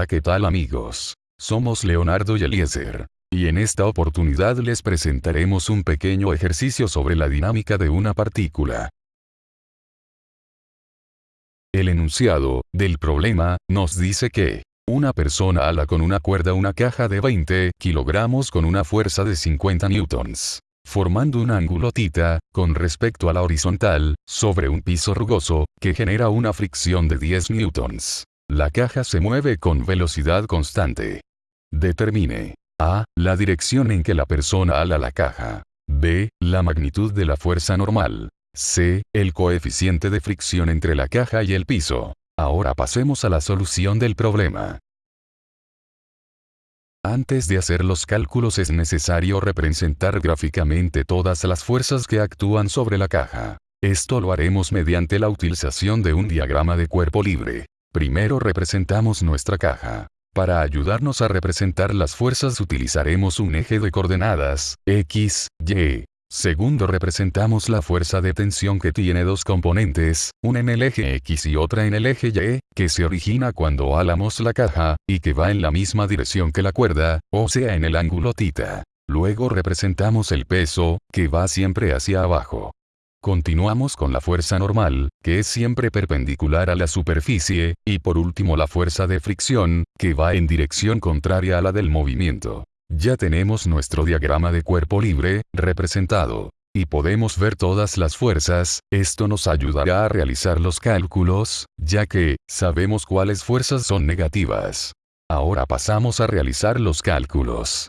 Hola qué tal amigos. Somos Leonardo y Eliezer. Y en esta oportunidad les presentaremos un pequeño ejercicio sobre la dinámica de una partícula. El enunciado del problema nos dice que una persona ala con una cuerda una caja de 20 kilogramos con una fuerza de 50 newtons, formando un ángulo tita, con respecto a la horizontal, sobre un piso rugoso, que genera una fricción de 10 newtons. La caja se mueve con velocidad constante. Determine a. La dirección en que la persona ala la caja. b. La magnitud de la fuerza normal. c. El coeficiente de fricción entre la caja y el piso. Ahora pasemos a la solución del problema. Antes de hacer los cálculos es necesario representar gráficamente todas las fuerzas que actúan sobre la caja. Esto lo haremos mediante la utilización de un diagrama de cuerpo libre. Primero representamos nuestra caja. Para ayudarnos a representar las fuerzas utilizaremos un eje de coordenadas, X, Y. Segundo representamos la fuerza de tensión que tiene dos componentes, una en el eje X y otra en el eje Y, que se origina cuando alamos la caja, y que va en la misma dirección que la cuerda, o sea en el ángulo tita. Luego representamos el peso, que va siempre hacia abajo. Continuamos con la fuerza normal, que es siempre perpendicular a la superficie, y por último la fuerza de fricción, que va en dirección contraria a la del movimiento. Ya tenemos nuestro diagrama de cuerpo libre, representado. Y podemos ver todas las fuerzas, esto nos ayudará a realizar los cálculos, ya que, sabemos cuáles fuerzas son negativas. Ahora pasamos a realizar los cálculos.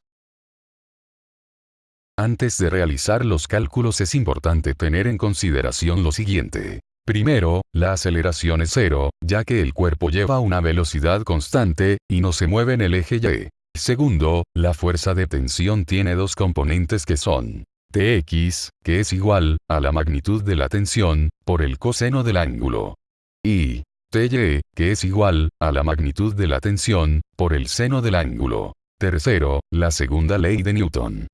Antes de realizar los cálculos es importante tener en consideración lo siguiente. Primero, la aceleración es cero, ya que el cuerpo lleva una velocidad constante, y no se mueve en el eje Y. Segundo, la fuerza de tensión tiene dos componentes que son Tx, que es igual, a la magnitud de la tensión, por el coseno del ángulo. Y Ty, que es igual, a la magnitud de la tensión, por el seno del ángulo. Tercero, la segunda ley de Newton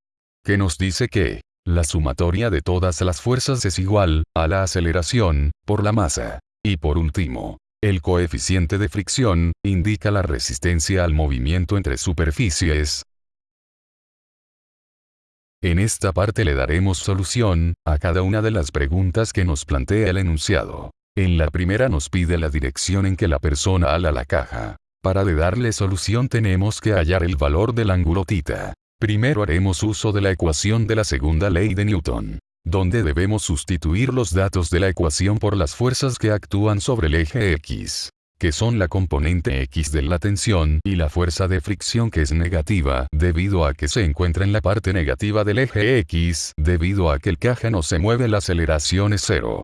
que nos dice que la sumatoria de todas las fuerzas es igual a la aceleración por la masa. Y por último, el coeficiente de fricción indica la resistencia al movimiento entre superficies. En esta parte le daremos solución a cada una de las preguntas que nos plantea el enunciado. En la primera nos pide la dirección en que la persona ala la caja. Para de darle solución tenemos que hallar el valor del ángulo tita. Primero haremos uso de la ecuación de la segunda ley de Newton, donde debemos sustituir los datos de la ecuación por las fuerzas que actúan sobre el eje X, que son la componente X de la tensión y la fuerza de fricción que es negativa, debido a que se encuentra en la parte negativa del eje X, debido a que el caja no se mueve la aceleración es cero.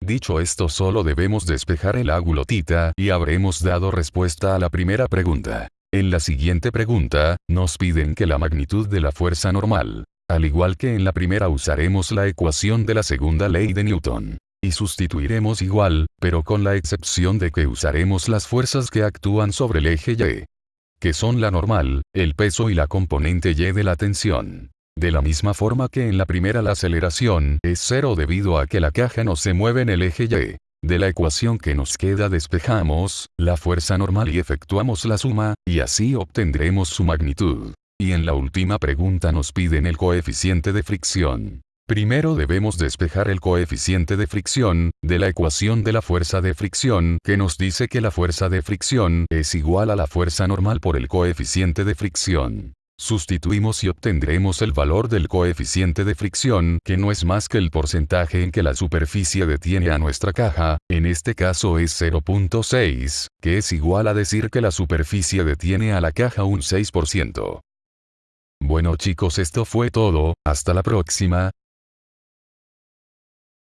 Dicho esto solo debemos despejar el ángulo tita y habremos dado respuesta a la primera pregunta. En la siguiente pregunta, nos piden que la magnitud de la fuerza normal. Al igual que en la primera usaremos la ecuación de la segunda ley de Newton. Y sustituiremos igual, pero con la excepción de que usaremos las fuerzas que actúan sobre el eje Y. Que son la normal, el peso y la componente Y de la tensión. De la misma forma que en la primera la aceleración es cero debido a que la caja no se mueve en el eje Y. De la ecuación que nos queda despejamos, la fuerza normal y efectuamos la suma, y así obtendremos su magnitud. Y en la última pregunta nos piden el coeficiente de fricción. Primero debemos despejar el coeficiente de fricción, de la ecuación de la fuerza de fricción, que nos dice que la fuerza de fricción es igual a la fuerza normal por el coeficiente de fricción. Sustituimos y obtendremos el valor del coeficiente de fricción, que no es más que el porcentaje en que la superficie detiene a nuestra caja, en este caso es 0.6, que es igual a decir que la superficie detiene a la caja un 6%. Bueno chicos esto fue todo, hasta la próxima,